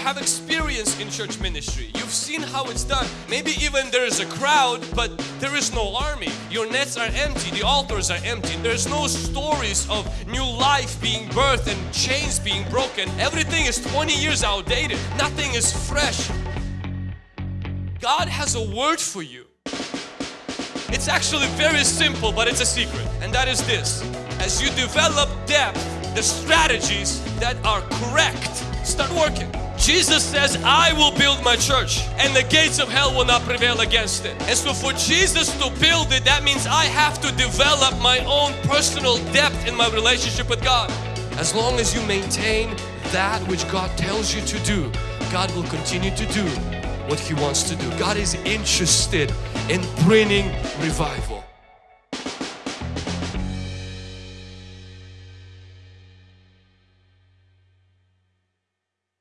have experience in church ministry. You've seen how it's done. Maybe even there is a crowd, but there is no army. Your nets are empty, the altars are empty. There's no stories of new life being birthed and chains being broken. Everything is 20 years outdated. Nothing is fresh. God has a word for you. It's actually very simple, but it's a secret. And that is this. As you develop depth, the strategies that are correct start working. Jesus says, I will build my church and the gates of hell will not prevail against it. And so for Jesus to build it, that means I have to develop my own personal depth in my relationship with God. As long as you maintain that which God tells you to do, God will continue to do what He wants to do. God is interested in bringing revival.